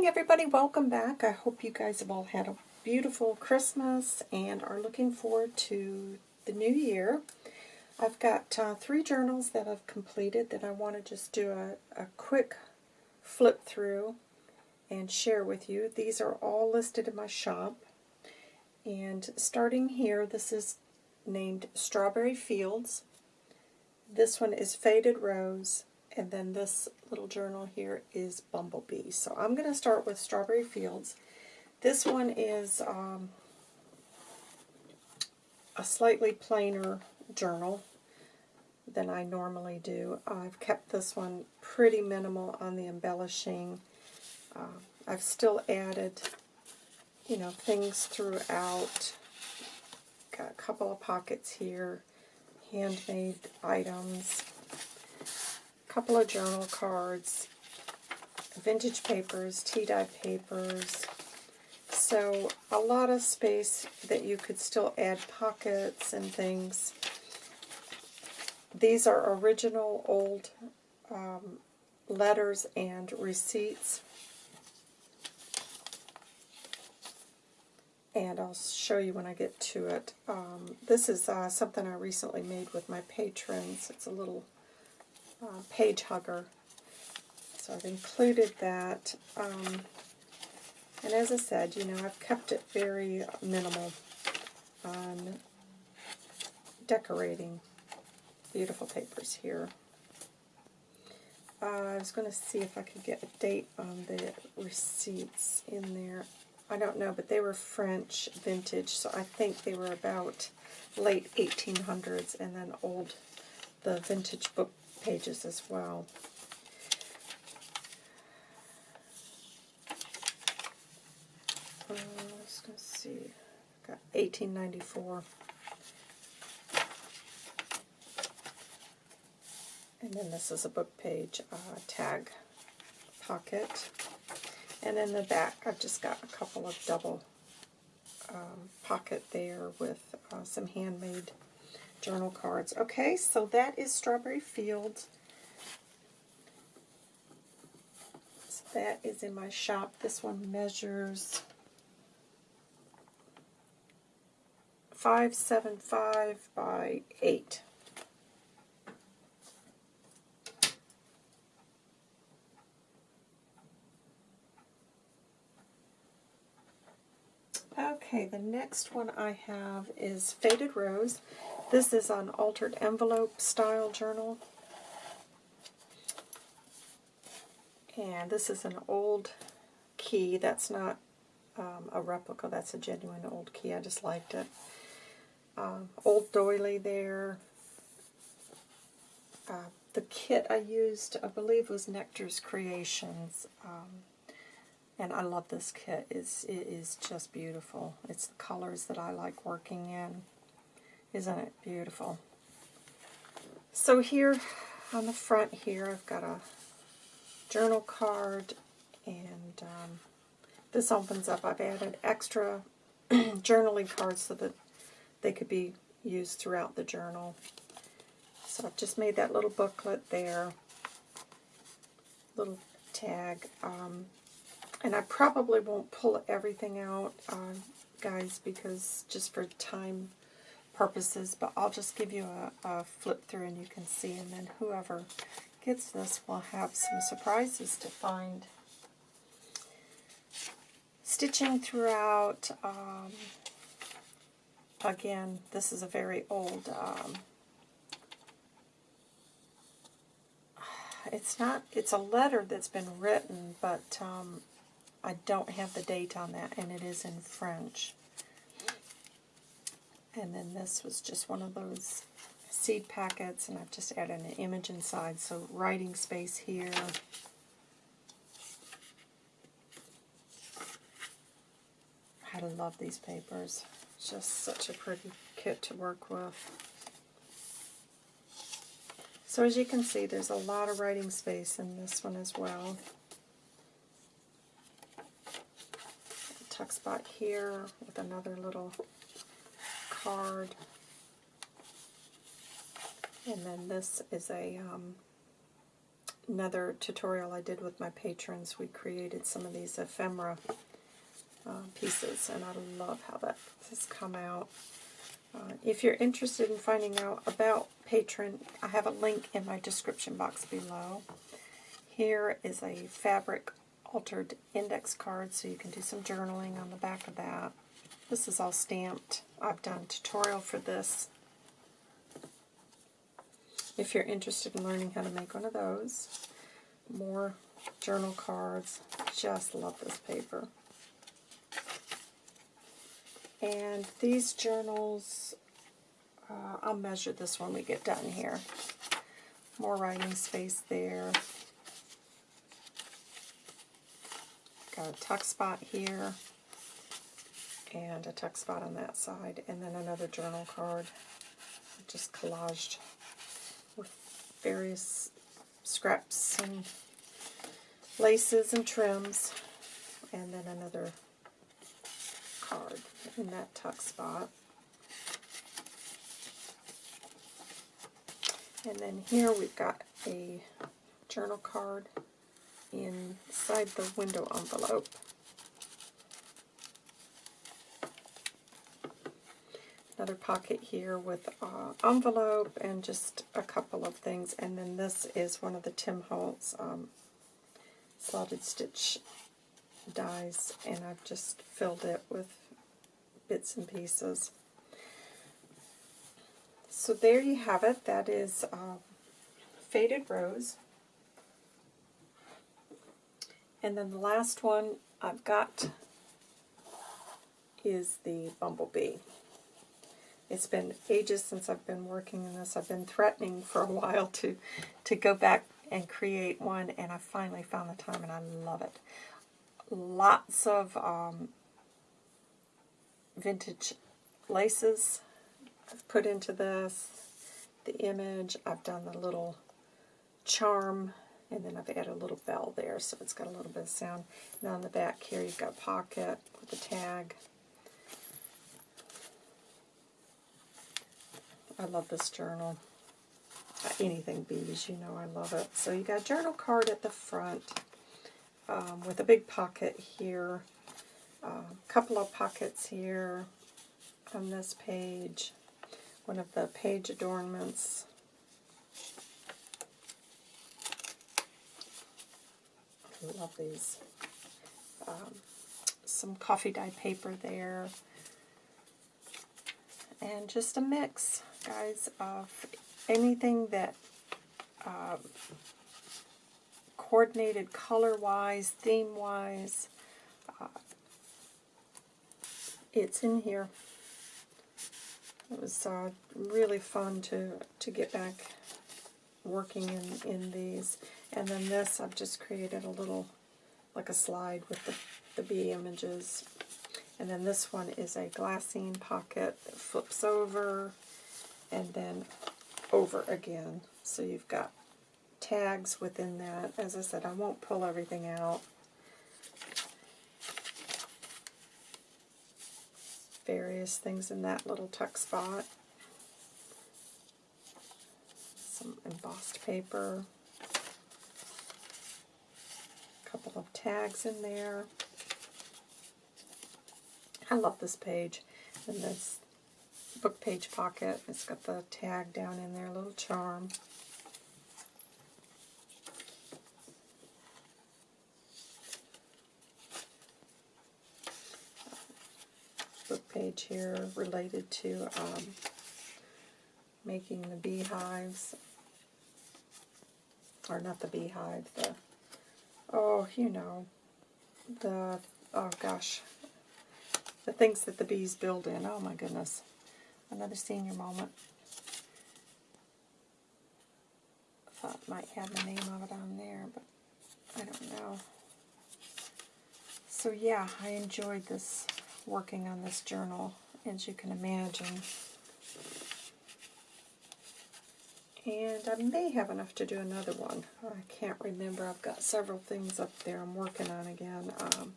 morning, everybody. Welcome back. I hope you guys have all had a beautiful Christmas and are looking forward to the new year. I've got uh, three journals that I've completed that I want to just do a, a quick flip through and share with you. These are all listed in my shop. And starting here, this is named Strawberry Fields. This one is Faded Rose. And then this little journal here is Bumblebee. So I'm going to start with Strawberry Fields. This one is um, a slightly plainer journal than I normally do. I've kept this one pretty minimal on the embellishing. Uh, I've still added, you know, things throughout. Got a couple of pockets here, handmade items couple of journal cards, vintage papers, tea-dye papers. So a lot of space that you could still add pockets and things. These are original old um, letters and receipts. And I'll show you when I get to it. Um, this is uh, something I recently made with my patrons. It's a little uh, page hugger. So I've included that. Um, and as I said, you know, I've kept it very minimal on decorating. Beautiful papers here. Uh, I was going to see if I could get a date on the receipts in there. I don't know, but they were French vintage, so I think they were about late 1800s and then old, the vintage book pages as well. Uh, let's see. Got 1894. And then this is a book page uh, tag pocket. And in the back, I've just got a couple of double um, pocket there with uh, some handmade journal cards. Okay, so that is Strawberry Fields. So that is in my shop. This one measures 575 by 8. Okay, the next one I have is Faded Rose. This is an altered envelope style journal. And this is an old key. That's not um, a replica. That's a genuine old key. I just liked it. Um, old doily there. Uh, the kit I used, I believe, was Nectar's Creations. Um, and I love this kit. It's, it is just beautiful. It's the colors that I like working in. Isn't it beautiful? So here on the front here, I've got a journal card, and um, this opens up. I've added extra journaling cards so that they could be used throughout the journal. So I've just made that little booklet there, little tag. Um, and I probably won't pull everything out, uh, guys, because just for time purposes, but I'll just give you a, a flip through and you can see, and then whoever gets this will have some surprises to find. Stitching throughout, um, again, this is a very old, um, it's not, it's a letter that's been written, but um, I don't have the date on that, and it is in French. And then this was just one of those seed packets, and I've just added an image inside, so writing space here. I love these papers. Just such a pretty kit to work with. So as you can see, there's a lot of writing space in this one as well. tuck spot here with another little card. And then this is a um, another tutorial I did with my patrons, we created some of these ephemera uh, pieces, and I love how that has come out. Uh, if you're interested in finding out about Patreon, I have a link in my description box below. Here is a fabric altered index card, so you can do some journaling on the back of that. This is all stamped. I've done a tutorial for this. If you're interested in learning how to make one of those, more journal cards. Just love this paper. And these journals, uh, I'll measure this when we get done here. More writing space there. Got a tuck spot here and a tuck spot on that side, and then another journal card just collaged with various scraps and laces and trims, and then another card in that tuck spot. And then here we've got a journal card inside the window envelope. Another pocket here with uh, envelope and just a couple of things. And then this is one of the Tim Holtz um, slotted stitch dies, and I've just filled it with bits and pieces. So there you have it. That is uh, Faded Rose. And then the last one I've got is the Bumblebee. It's been ages since I've been working in this. I've been threatening for a while to, to go back and create one, and I finally found the time, and I love it. Lots of um, vintage laces I've put into this, the image, I've done the little charm, and then I've added a little bell there, so it's got a little bit of sound. And on the back here, you've got pocket with a tag. I love this journal. Anything bees, you know I love it. So you got a journal card at the front um, with a big pocket here, a uh, couple of pockets here on this page, one of the page adornments. I love these. Um, some coffee dye paper there. And just a mix guys, of anything that uh, coordinated color-wise, theme-wise, uh, it's in here. It was uh, really fun to, to get back working in, in these. And then this, I've just created a little, like a slide with the, the bee images. And then this one is a glassine pocket that flips over and then over again. So you've got tags within that. As I said, I won't pull everything out. Various things in that little tuck spot. Some embossed paper. A couple of tags in there. I love this page. And this book page pocket. It's got the tag down in there, a little charm. Book page here related to um, making the beehives, or not the beehive, the, oh, you know, the, oh gosh, the things that the bees build in. Oh my goodness another senior moment. Thought might have the name of it on there, but I don't know. So yeah, I enjoyed this, working on this journal, as you can imagine. And I may have enough to do another one. I can't remember. I've got several things up there I'm working on again. Um,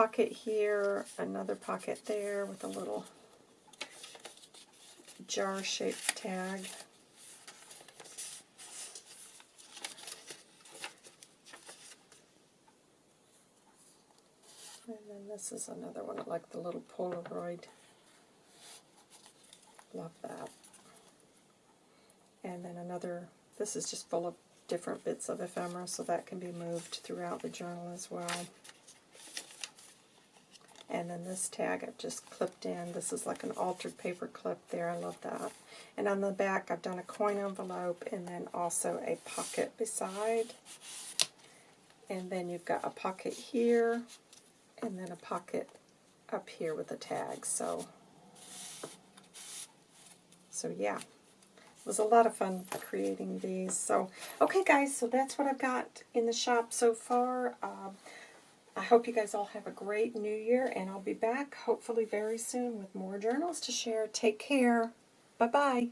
pocket here, another pocket there with a little jar-shaped tag. And then this is another one, like the little Polaroid. Love that. And then another, this is just full of different bits of ephemera, so that can be moved throughout the journal as well. And then this tag I've just clipped in. This is like an altered paper clip there. I love that. And on the back I've done a coin envelope and then also a pocket beside. And then you've got a pocket here and then a pocket up here with a tag. So, so yeah. It was a lot of fun creating these. So, okay guys, so that's what I've got in the shop so far. Um, I hope you guys all have a great new year, and I'll be back hopefully very soon with more journals to share. Take care. Bye-bye.